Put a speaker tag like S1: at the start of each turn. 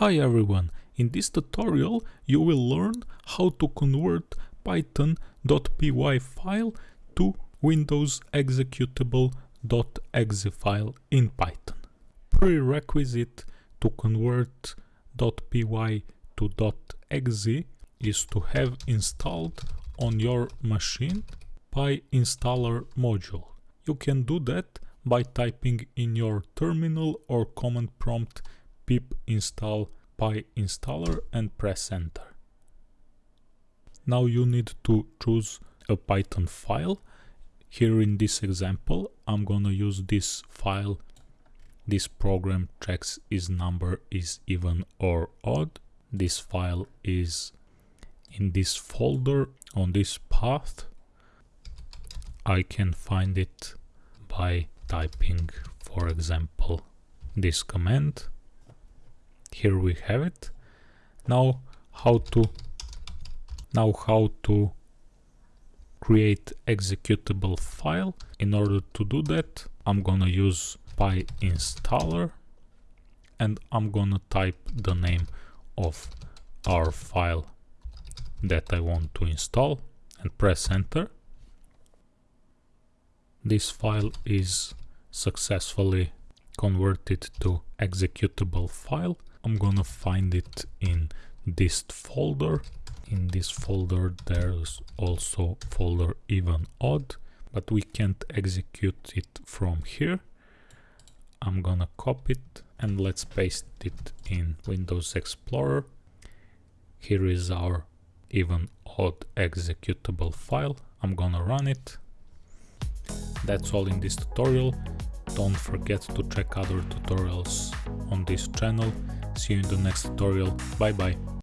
S1: Hi everyone, in this tutorial you will learn how to convert python.py file to Windows executable.exe file in Python. Prerequisite to convert .py to .exe is to have installed on your machine PyInstaller module. You can do that by typing in your terminal or command prompt pip install PyInstaller and press enter. Now you need to choose a Python file. Here in this example, I'm gonna use this file. This program checks is number is even or odd. This file is in this folder on this path. I can find it by typing, for example, this command here we have it. Now how to now how to create executable file. In order to do that i'm gonna use PyInstaller and i'm gonna type the name of our file that i want to install and press enter. This file is successfully converted to executable file I'm gonna find it in this folder. In this folder there's also folder even odd, but we can't execute it from here. I'm gonna copy it and let's paste it in Windows Explorer. Here is our even odd executable file. I'm gonna run it. That's all in this tutorial. Don't forget to check other tutorials on this channel See you in the next tutorial. Bye bye.